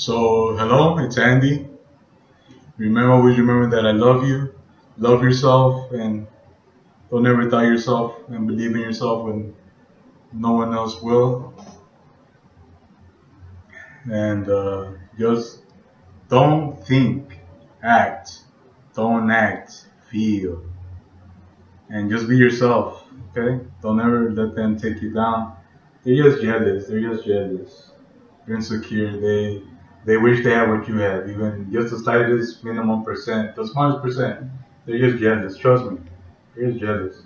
So, hello, it's Andy. Remember, always remember that I love you. Love yourself and don't ever doubt yourself and believe in yourself when no one else will. And uh, just don't think, act. Don't act, feel. And just be yourself, okay? Don't ever let them take you down. They're just jealous. They're just jealous. They're insecure. They they wish they had what you have, even just the slightest minimum percent, the smallest percent. They're just jealous. Trust me. They're just jealous.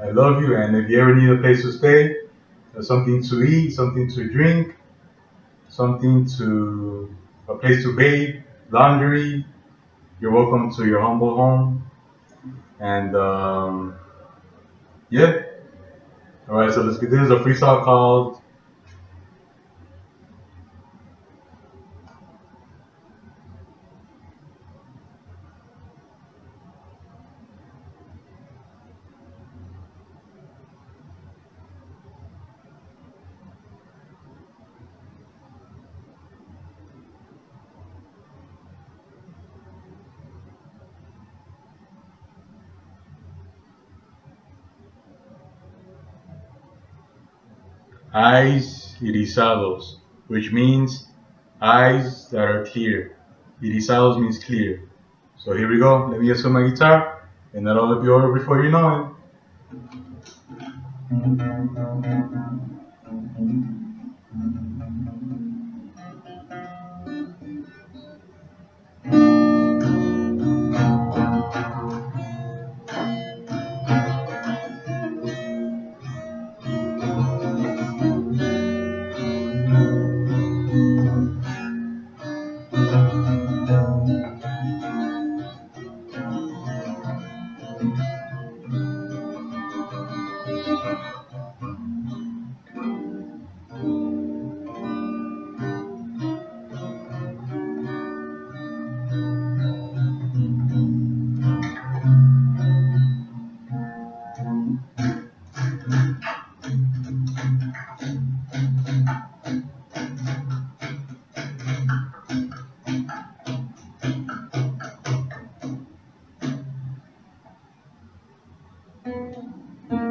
I love you, and if you ever need a place to stay, uh, something to eat, something to drink, something to a place to bathe, laundry, you're welcome to your humble home. And um, yeah. All right, so let's get this is a freestyle called eyes irisados, which means eyes that are clear. Irisados means clear. So here we go. Let me get some my guitar, and that'll be over before you know it.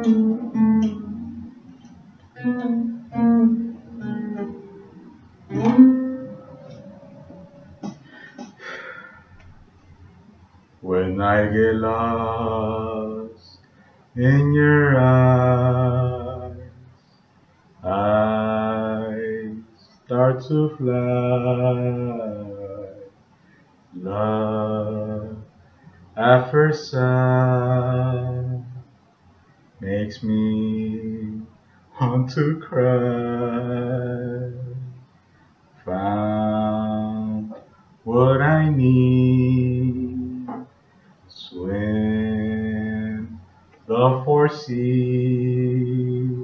When I get lost in your eyes, I start to fly. Love at first sight makes me want to cry. Found what I need. Swim the four seas.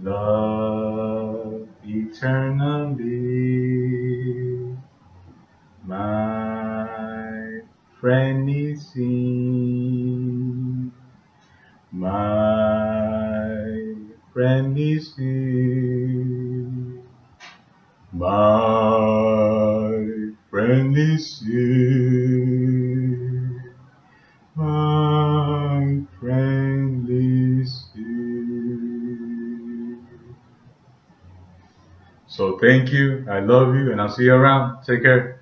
Love eternally. My friend friendly sea. My My friendly sea. My friendly sea. So thank you. I love you and I'll see you around. Take care.